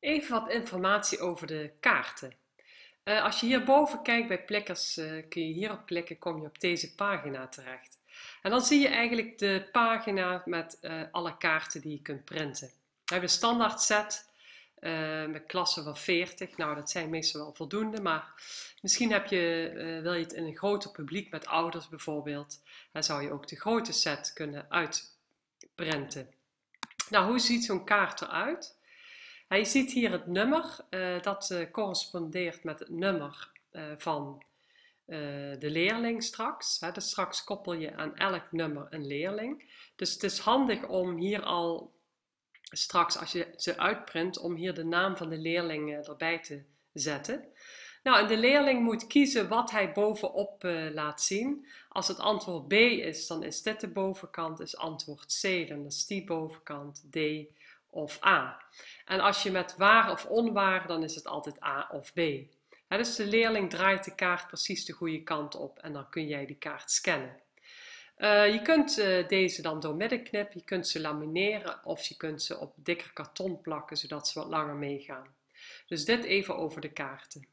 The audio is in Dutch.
Even wat informatie over de kaarten. Uh, als je hierboven kijkt bij plekkers, uh, kun je hierop klikken, kom je op deze pagina terecht. En dan zie je eigenlijk de pagina met uh, alle kaarten die je kunt printen. We hebben een standaard set met klassen van 40. Nou, dat zijn meestal wel voldoende, maar misschien heb je, wil je het in een groter publiek met ouders bijvoorbeeld. Dan zou je ook de grote set kunnen uitprinten. Nou, hoe ziet zo'n kaart eruit? Je ziet hier het nummer, uh, dat uh, correspondeert met het nummer uh, van de leerling straks. Dus straks koppel je aan elk nummer een leerling. Dus het is handig om hier al straks, als je ze uitprint, om hier de naam van de leerling erbij te zetten. Nou, de leerling moet kiezen wat hij bovenop laat zien. Als het antwoord B is, dan is dit de bovenkant. Is antwoord C, dan is die bovenkant. D of A. En als je met waar of onwaar, dan is het altijd A of B. dus de leerling draait de kaart precies de goede kant op en dan kun jij die kaart scannen. Uh, je kunt uh, deze dan doormidden knippen, je kunt ze lamineren of je kunt ze op dikker karton plakken zodat ze wat langer meegaan. Dus dit even over de kaarten.